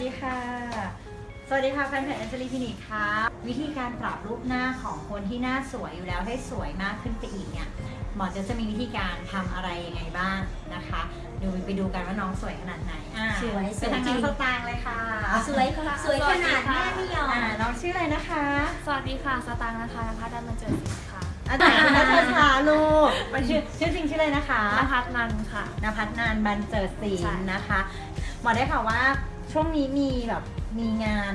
วัสดีค่ะ สวัสดีค่ะแฟนเพจแอนเจลีคลินิกค่ะ วิธีการปรับรูปหน้าของคนที่หน้าสวยอยู่แล้วให้สวยมากขึ้นไปอีกเนี่ย หมอจะจะมีวิธีการทำอะไรยังไงบ้างนะคะ ดูไปดูกันว่าน้องสวยขนาดไหนอ่าสวยสวยไปทางจริน้องงสตางค์เลยค่ะ สวยสวยขนาดแม่ไม่ยอมอ่าน้องชื่ออะไรนะคะ สวัสดีค่ะสตางค์นะคะนภัสดันมาเจอสิค่ะอาจารย์นัทชาลูกชื่อชื่อจริงชื่ออะไรนะคะนภัสนันค่ะนภัสนานบันเจิดศิใช่ลป์นะคะหมอได้ข่าวว่า ช่วงนี้มีแบบมีงาน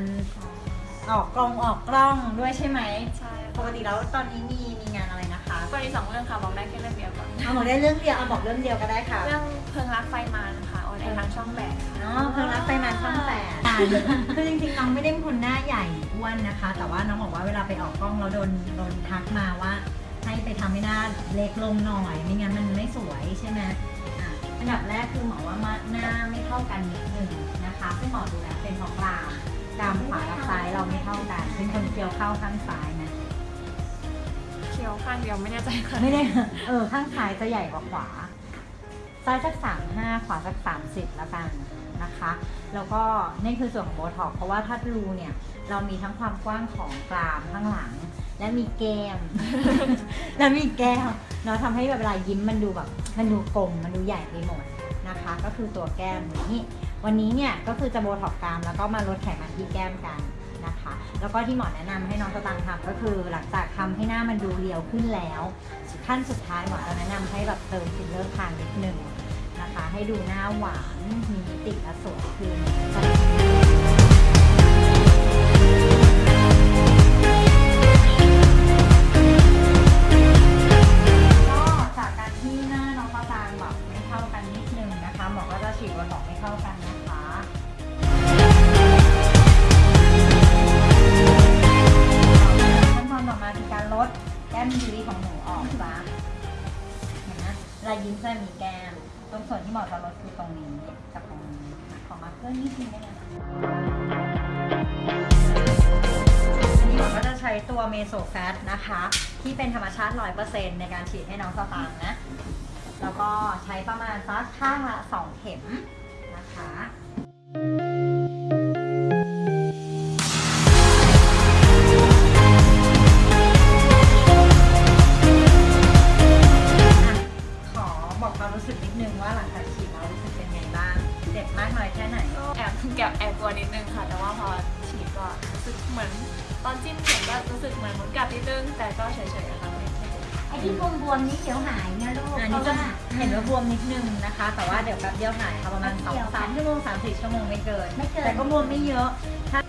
ออกกล้องออกกล้องด้วยใช่ไหมใช่ปกติแล้วตอนนี้มีมีงานอะไรนะคะก็มีสองเรื่องค่ะบอกได้แค่เรื่องเดียวก่อนเอาบอกได้เรื่องเดียวเอาบอกเรื่องเดียวก็ได้ค่ะ เรื่องเพลิงรักไฟมันค่ะออนแอร์ทางช่องแปดค่ะเนาะเพิ่งรับไปมาช่องแปดคือจริงๆน้องไม่ได้เป็นคนหน้าใหญ่อ้วนนะคะ แต่ว่าน้องบอกว่าเวลาไปออกกล้องแล้วโดนโดนทักมาว่า ให้ไปทำให้หน้าเล็กลงหน่อยไม่งั้นมันไม่สวยใช่ไหมอะอันดับแรกคือหมอว่ามาหน้าไม่เท่ากันนิดหนึ่ง นะคะซึ่งหมอดูแล้วเป็นเพราะกรามกรามขวากับซ้ายเราไม่เท่ากัน เป็นคนเคี้ยวเข้าข้างซ้ายนะ เคี้ยวข้างเดียวไม่แน่ใจค่ะไม่ได้ เออ ข้างซ้ายจะใหญ่กว่าขวา ซ้ายสักสามห้าขวาสักสามสิบแล้วกันนะคะ แล้วก็นี่คือส่วนของโบท็อกเพราะว่าถ้ารูเนี่ย เรามีทั้งความกว้างของกรามข้างหลัง และมีแก้ม และมีแก้มเนาะทำให้แบบเวลายิ้มมันดูแบบมันดูกลมมันดูใหญ่ไปหมดนะคะ ก็คือตัวแก้มนี้ วันนี้เนี่ยก็คือจะโบท็อกกรามแล้วก็มาลดไขมันที่แก้มกัน นะคะ แล้วก็ที่หมอแนะนำให้น้องสตางค์ทำก็คือหลังจากทำให้หน้ามันดูเรียวขึ้นแล้วขั้นสุดท้ายหมอจะแนะนำให้แบบเติมฟิลเลอร์คางนิดนึงนะคะ ให้ดูหน้าหวานมีมิติและสวยขึ้นก็จากการที่หน้าน้องปะจางแบบไม่เท่ากันนิดนึงนะคะหมอก็จะฉีดวันดอกไม่เท่ากันนะ ลายิ้มจะมีแก้ม ตรงส่วนที่เหมอจะลดคือตรงนี้กับตรงนี้อะขอมาเกอร์นิดนึงได้ไหมคะอันนี้หมอก็จะใช้ตัวเมโซแฟตนะคะ ที่เป็นธรรมชาติ 100%ในการฉีดให้น้องสตางค์นะ แล้วก็ใช้ประมาณสักข้างละ 2 เข็มนะคะ บมากน้อยแค่ไหนก็แอบแอบแอบกลัวนิดนึงค่ะ แต่ว่าพอฉีดก็รู้สึกเหมือน ตอนจิ้มเข็มก็รู้สึกเหมือนมดกัดนิดนึง แต่ก็เฉยๆอะค่ะไม่ไม่เจ็บ ไอ้ที่บวมๆนี้เดี๋ยวหายนะลูกอันเพนี้ราะจะว่า เห็นว่าบวมนิดนึงนะคะ แต่ว่าเดี๋ยวแป๊บเดียวหายค่ะประมาณแป๊บเดียว2 3ชั่วโมง3 4ชั่วโมงไม่เกิน ไม่เกิน แต่ก็บวมไม่เยอะ ถ้า